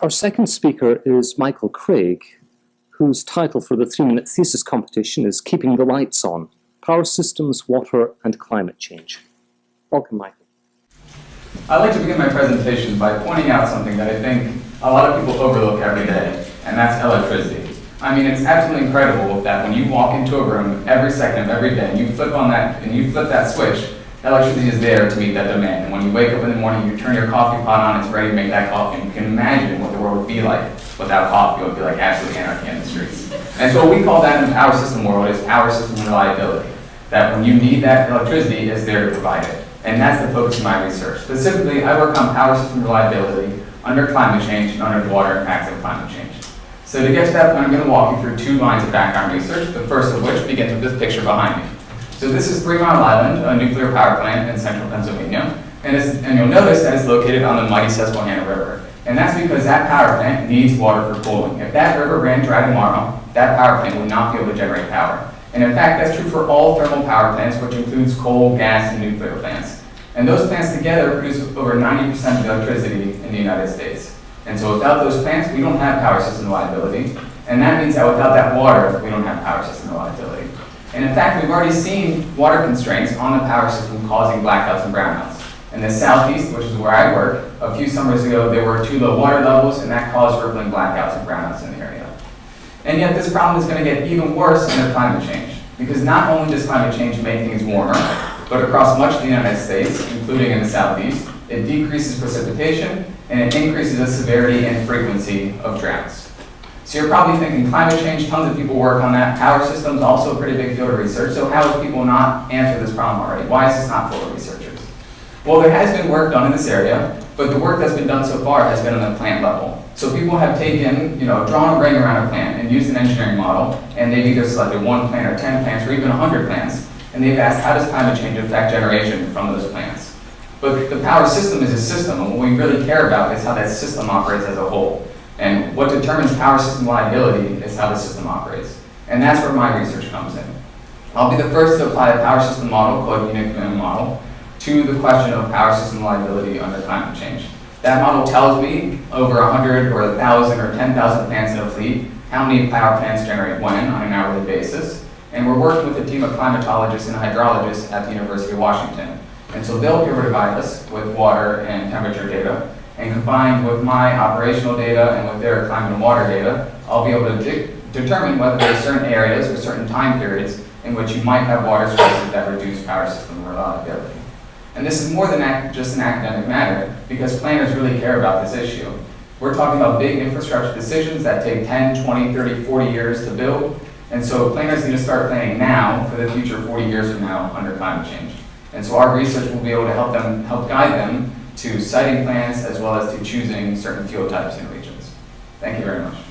Our second speaker is Michael Craig, whose title for the three-minute thesis competition is Keeping the Lights On, Power Systems, Water and Climate Change. Welcome, Michael. I'd like to begin my presentation by pointing out something that I think a lot of people overlook every day, and that's electricity. I mean, it's absolutely incredible that when you walk into a room every second of every day, and you flip on that, and you flip that switch, electricity is there to meet that demand. And when you wake up in the morning, you turn your coffee pot on, it's ready to make that coffee. And you can imagine what the world would be like without coffee. It would be like absolute anarchy in the streets. And so what we call that in power system world is power system reliability. That when you need that electricity, is there to provide it. And that's the focus of my research. Specifically, I work on power system reliability under climate change and under the water impacts of climate change. So to get to that point, I'm going to walk you through two lines of background research, the first of which begins with this picture behind me. So this is Three Mile Island, a nuclear power plant in central Pennsylvania. And, and you'll notice that it's located on the mighty Susquehanna River. And that's because that power plant needs water for cooling. If that river ran dry tomorrow, that power plant would not be able to generate power. And in fact, that's true for all thermal power plants, which includes coal, gas, and nuclear plants. And those plants together produce over 90% of electricity in the United States. And so without those plants, we don't have power system reliability. And that means that without that water, we don't have power system reliability. And in fact, we've already seen water constraints on the power system causing blackouts and brownouts. In the southeast, which is where I work, a few summers ago, there were too low water levels, and that caused rippling blackouts and brownouts in the area. And yet this problem is going to get even worse under climate change, because not only does climate change make things warmer, but across much of the United States, including in the southeast, it decreases precipitation, and it increases the severity and frequency of droughts. So you're probably thinking climate change, tons of people work on that. Power systems, also a pretty big field of research. So how have people not answered this problem already? Why is this not full of researchers? Well, there has been work done in this area, but the work that's been done so far has been on the plant level. So people have taken, you know, drawn a ring around a plant and used an engineering model, and they've either selected one plant or 10 plants or even 100 plants, and they've asked how does climate change affect generation from those plants. But the power system is a system, and what we really care about is how that system operates as a whole. And what determines power system reliability is how the system operates. And that's where my research comes in. I'll be the first to apply a power system model called unit commitment model to the question of power system reliability under climate change. That model tells me over 100 or 1,000 or 10,000 plants in a fleet how many power plants generate when on an hourly basis. And we're working with a team of climatologists and hydrologists at the University of Washington. And so they'll be able to provide us with water and temperature data and combined with my operational data and with their climate and water data, I'll be able to de determine whether there are certain areas or certain time periods in which you might have water sources that reduce power system reliability. And this is more than just an academic matter because planners really care about this issue. We're talking about big infrastructure decisions that take 10, 20, 30, 40 years to build. And so planners need to start planning now for the future 40 years from now under climate change. And so our research will be able to help them, help guide them to siting plans as well as to choosing certain fuel types and regions. Thank you very much.